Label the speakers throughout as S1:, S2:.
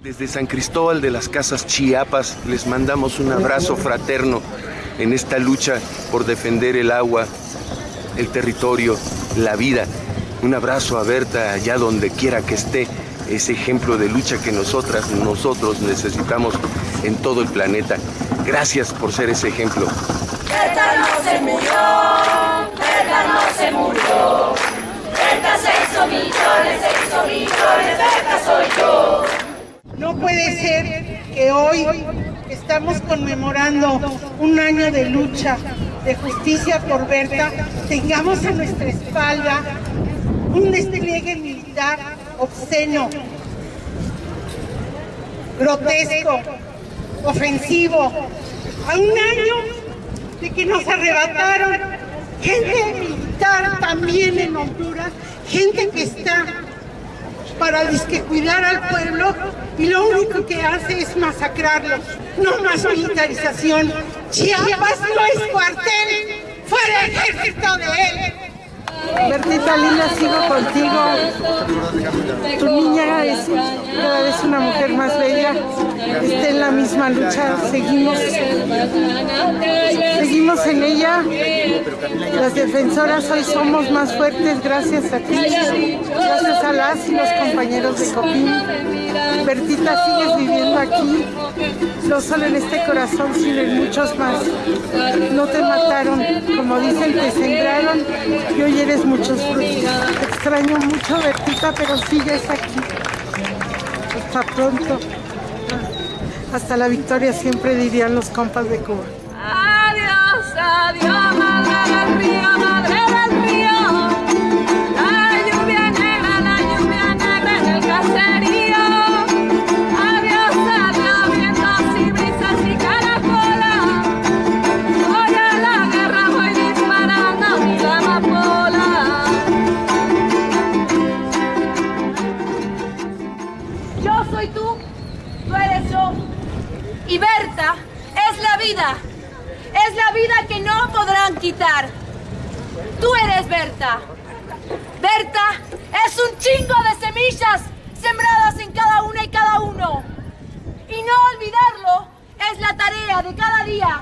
S1: Desde San Cristóbal de las Casas Chiapas les mandamos un abrazo fraterno en esta lucha por defender el agua, el territorio, la vida. Un abrazo a Berta allá donde quiera que esté, ese ejemplo de lucha que nosotras, nosotros necesitamos en todo el planeta. Gracias por ser ese ejemplo.
S2: No se murió, no se murió.
S3: Puede ser que hoy estamos conmemorando un año de lucha, de justicia por Berta, tengamos a nuestra espalda un despliegue militar obsceno, grotesco, ofensivo, a un año de que nos arrebataron gente militar también en Honduras, gente que está para disque cuidar al pueblo y lo único que hace es masacrarlos. No más militarización. Chiapas no es cuartel, fuera ejército de él.
S4: Bertita linda, sigo contigo. Tu niña es vez una mujer más bella. Está en la misma lucha. Seguimos, seguimos en ella. Las defensoras hoy somos más fuertes gracias a ti. Gracias a las y los compañeros de Copín. Bertita, sigues viviendo aquí. No solo en este corazón, sino en muchos más. No te mataron, como dicen, te sembraron y hoy eres muchos frutos. Extraño mucho, Bertita, pero sigues aquí. Pronto. Hasta la victoria siempre dirían los compas de Cuba.
S2: Adiós, adiós, madre
S5: soy tú, tú eres yo. Y Berta es la vida. Es la vida que no podrán quitar. Tú eres Berta. Berta es un chingo de semillas sembradas en cada una y cada uno. Y no olvidarlo es la tarea de cada día.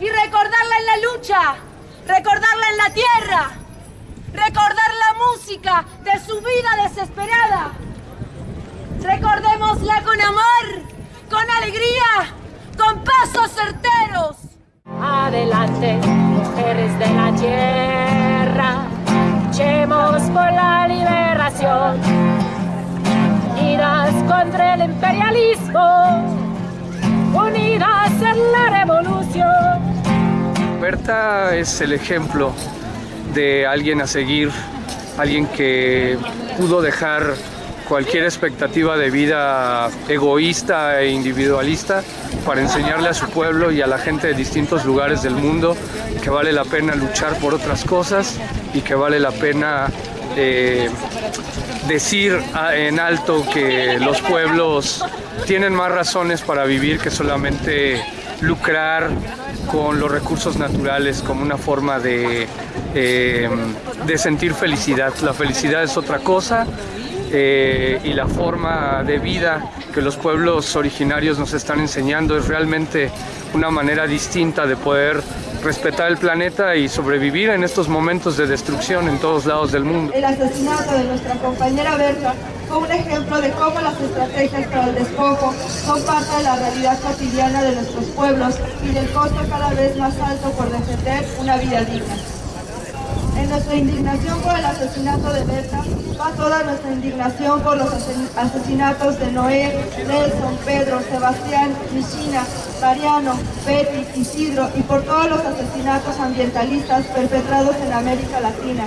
S5: Y recordarla en la lucha, recordarla en la tierra, recordar la música de su vida desesperada. Recordémosla con amor, con alegría, con pasos certeros.
S6: Adelante, mujeres de la tierra, luchemos por la liberación, unidas contra el imperialismo, unidas en la revolución.
S7: Berta es el ejemplo de alguien a seguir, alguien que pudo dejar cualquier expectativa de vida egoísta e individualista para enseñarle a su pueblo y a la gente de distintos lugares del mundo que vale la pena luchar por otras cosas y que vale la pena eh, decir en alto que los pueblos tienen más razones para vivir que solamente lucrar con los recursos naturales como una forma de, eh, de sentir felicidad. La felicidad es otra cosa eh, y la forma de vida que los pueblos originarios nos están enseñando es realmente una manera distinta de poder respetar el planeta y sobrevivir en estos momentos de destrucción en todos lados del mundo.
S8: El asesinato de nuestra compañera Berta fue un ejemplo de cómo las estrategias para el despojo son parte de la realidad cotidiana de nuestros pueblos y del costo cada vez más alto por defender una vida digna. Nuestra indignación por el asesinato de Berta va toda nuestra indignación por los asesinatos de Noé, Nelson, Pedro, Sebastián, Michina, Mariano, Betty, Isidro y por todos los asesinatos ambientalistas perpetrados en América Latina.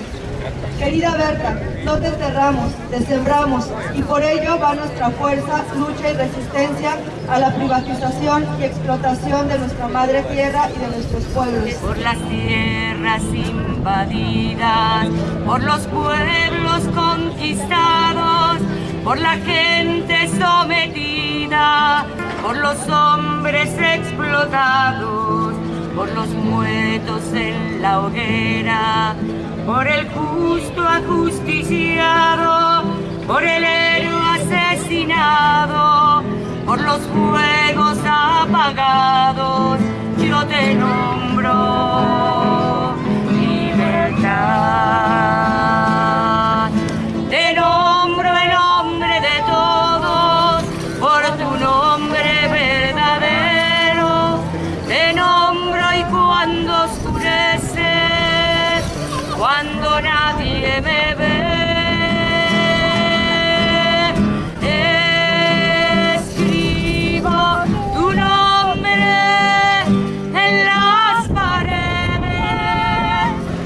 S8: Querida Berta, no te enterramos, te sembramos y por ello va nuestra fuerza, lucha y resistencia a la privatización y explotación de nuestra madre tierra y de nuestros pueblos.
S2: por las tierras invadidas, por los pueblos conquistados, por la gente sometida, por los hombres explotados, por los muertos en la hoguera, por el justo ajusticiado, por el héroe asesinado, por los muertos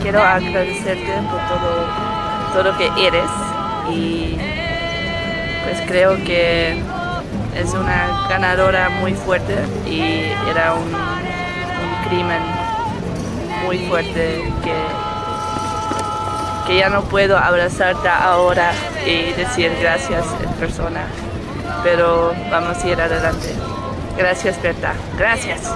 S2: quiero agradecerte por todo, todo lo que eres y pues creo que es una ganadora muy fuerte y era un, crimen muy fuerte que, que ya no puedo abrazarte ahora y decir gracias en persona, pero vamos a ir adelante. Gracias Berta, gracias.